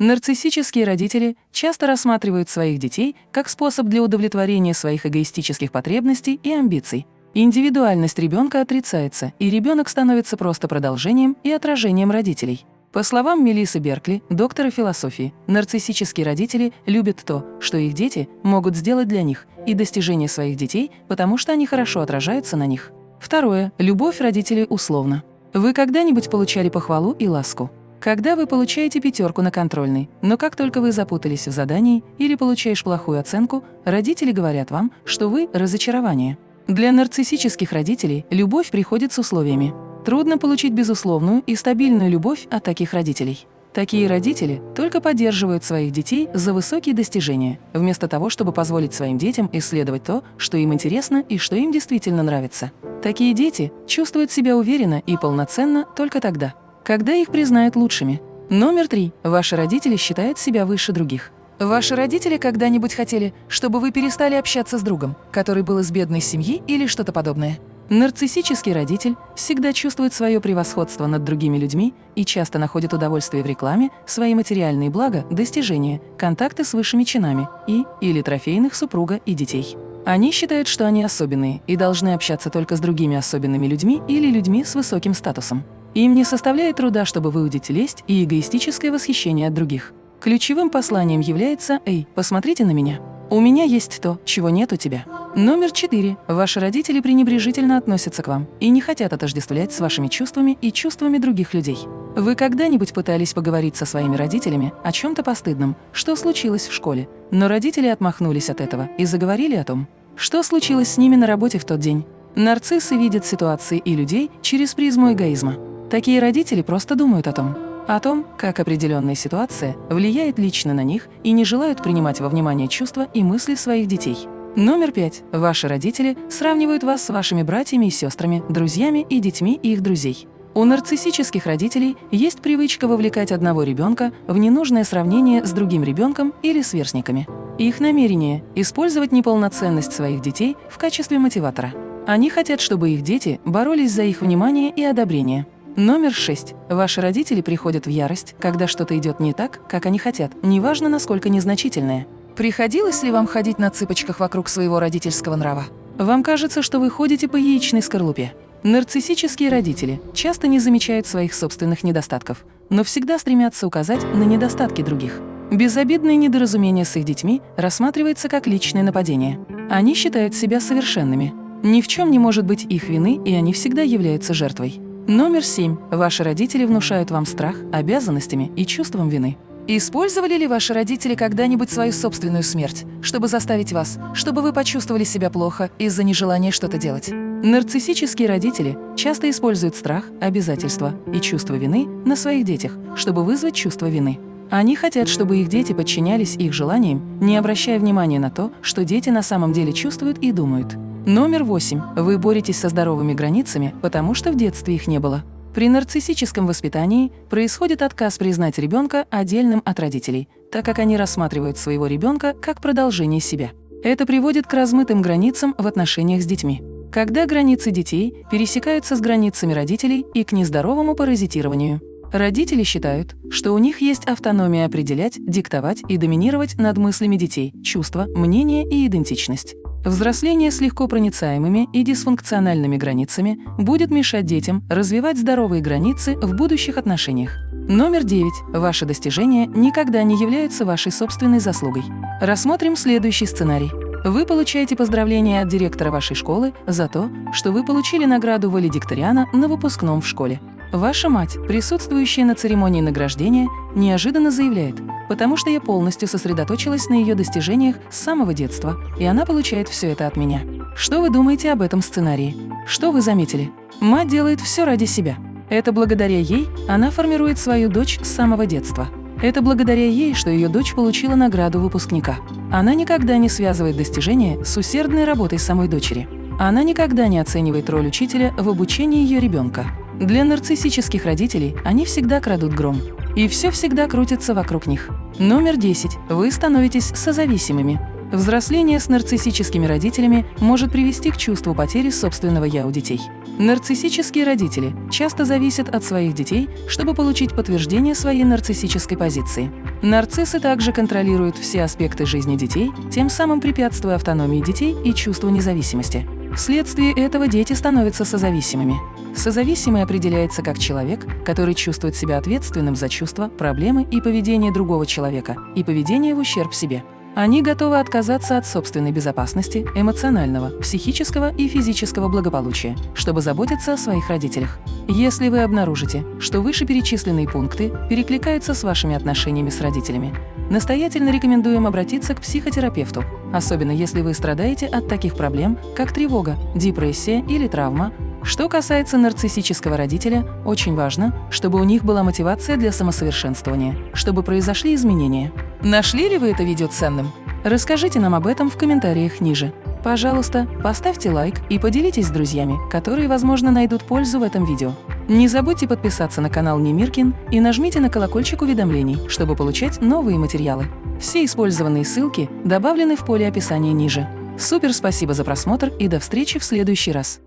Нарциссические родители часто рассматривают своих детей как способ для удовлетворения своих эгоистических потребностей и амбиций. Индивидуальность ребенка отрицается, и ребенок становится просто продолжением и отражением родителей. По словам Мелисы Беркли, доктора философии, нарциссические родители любят то, что их дети могут сделать для них, и достижения своих детей, потому что они хорошо отражаются на них. Второе. Любовь родителей условно. Вы когда-нибудь получали похвалу и ласку? Когда вы получаете пятерку на контрольной, но как только вы запутались в задании или получаешь плохую оценку, родители говорят вам, что вы – разочарование. Для нарциссических родителей любовь приходит с условиями. Трудно получить безусловную и стабильную любовь от таких родителей. Такие родители только поддерживают своих детей за высокие достижения, вместо того, чтобы позволить своим детям исследовать то, что им интересно и что им действительно нравится. Такие дети чувствуют себя уверенно и полноценно только тогда, когда их признают лучшими. Номер три. Ваши родители считают себя выше других. Ваши родители когда-нибудь хотели, чтобы вы перестали общаться с другом, который был из бедной семьи или что-то подобное? Нарциссический родитель всегда чувствует свое превосходство над другими людьми и часто находит удовольствие в рекламе, свои материальные блага, достижения, контакты с высшими чинами и или трофейных супруга и детей. Они считают, что они особенные и должны общаться только с другими особенными людьми или людьми с высоким статусом. Им не составляет труда, чтобы выудить лесть и эгоистическое восхищение от других. Ключевым посланием является «Эй, посмотрите на меня». У меня есть то, чего нет у тебя. Номер четыре. Ваши родители пренебрежительно относятся к вам и не хотят отождествлять с вашими чувствами и чувствами других людей. Вы когда-нибудь пытались поговорить со своими родителями о чем-то постыдном, что случилось в школе, но родители отмахнулись от этого и заговорили о том, что случилось с ними на работе в тот день. Нарциссы видят ситуации и людей через призму эгоизма. Такие родители просто думают о том, о том, как определенная ситуация влияет лично на них и не желают принимать во внимание чувства и мысли своих детей. Номер пять. Ваши родители сравнивают вас с вашими братьями и сестрами, друзьями и детьми их друзей. У нарциссических родителей есть привычка вовлекать одного ребенка в ненужное сравнение с другим ребенком или сверстниками. Их намерение – использовать неполноценность своих детей в качестве мотиватора. Они хотят, чтобы их дети боролись за их внимание и одобрение. Номер шесть. Ваши родители приходят в ярость, когда что-то идет не так, как они хотят, неважно, насколько незначительное. Приходилось ли вам ходить на цыпочках вокруг своего родительского нрава? Вам кажется, что вы ходите по яичной скорлупе. Нарциссические родители часто не замечают своих собственных недостатков, но всегда стремятся указать на недостатки других. Безобидное недоразумение с их детьми рассматривается как личное нападение. Они считают себя совершенными. Ни в чем не может быть их вины, и они всегда являются жертвой. Номер семь. Ваши родители внушают вам страх обязанностями и чувством вины. Использовали ли ваши родители когда-нибудь свою собственную смерть, чтобы заставить вас, чтобы вы почувствовали себя плохо из-за нежелания что-то делать? Нарциссические родители часто используют страх, обязательства и чувство вины на своих детях, чтобы вызвать чувство вины. Они хотят, чтобы их дети подчинялись их желаниям, не обращая внимания на то, что дети на самом деле чувствуют и думают. Номер восемь. Вы боретесь со здоровыми границами, потому что в детстве их не было. При нарциссическом воспитании происходит отказ признать ребенка отдельным от родителей, так как они рассматривают своего ребенка как продолжение себя. Это приводит к размытым границам в отношениях с детьми. Когда границы детей пересекаются с границами родителей и к нездоровому паразитированию. Родители считают, что у них есть автономия определять, диктовать и доминировать над мыслями детей, чувства, мнения и идентичность. Взросление с легко проницаемыми и дисфункциональными границами будет мешать детям развивать здоровые границы в будущих отношениях. Номер 9. Ваши достижения никогда не являются вашей собственной заслугой. Рассмотрим следующий сценарий. Вы получаете поздравления от директора вашей школы за то, что вы получили награду валедикториана на выпускном в школе. Ваша мать, присутствующая на церемонии награждения, неожиданно заявляет, потому что я полностью сосредоточилась на ее достижениях с самого детства, и она получает все это от меня. Что вы думаете об этом сценарии? Что вы заметили? Мать делает все ради себя. Это благодаря ей она формирует свою дочь с самого детства. Это благодаря ей, что ее дочь получила награду выпускника. Она никогда не связывает достижения с усердной работой самой дочери. Она никогда не оценивает роль учителя в обучении ее ребенка. Для нарциссических родителей они всегда крадут гром. И все всегда крутится вокруг них. Номер 10. Вы становитесь созависимыми. Взросление с нарциссическими родителями может привести к чувству потери собственного «я» у детей. Нарциссические родители часто зависят от своих детей, чтобы получить подтверждение своей нарциссической позиции. Нарциссы также контролируют все аспекты жизни детей, тем самым препятствуя автономии детей и чувству независимости. Вследствие этого дети становятся созависимыми. Созависимый определяется как человек, который чувствует себя ответственным за чувства, проблемы и поведение другого человека и поведение в ущерб себе. Они готовы отказаться от собственной безопасности, эмоционального, психического и физического благополучия, чтобы заботиться о своих родителях. Если вы обнаружите, что вышеперечисленные пункты перекликаются с вашими отношениями с родителями, настоятельно рекомендуем обратиться к психотерапевту, особенно если вы страдаете от таких проблем, как тревога, депрессия или травма, что касается нарциссического родителя, очень важно, чтобы у них была мотивация для самосовершенствования, чтобы произошли изменения. Нашли ли вы это видео ценным? Расскажите нам об этом в комментариях ниже. Пожалуйста, поставьте лайк и поделитесь с друзьями, которые, возможно, найдут пользу в этом видео. Не забудьте подписаться на канал Немиркин и нажмите на колокольчик уведомлений, чтобы получать новые материалы. Все использованные ссылки добавлены в поле описания ниже. Супер спасибо за просмотр и до встречи в следующий раз!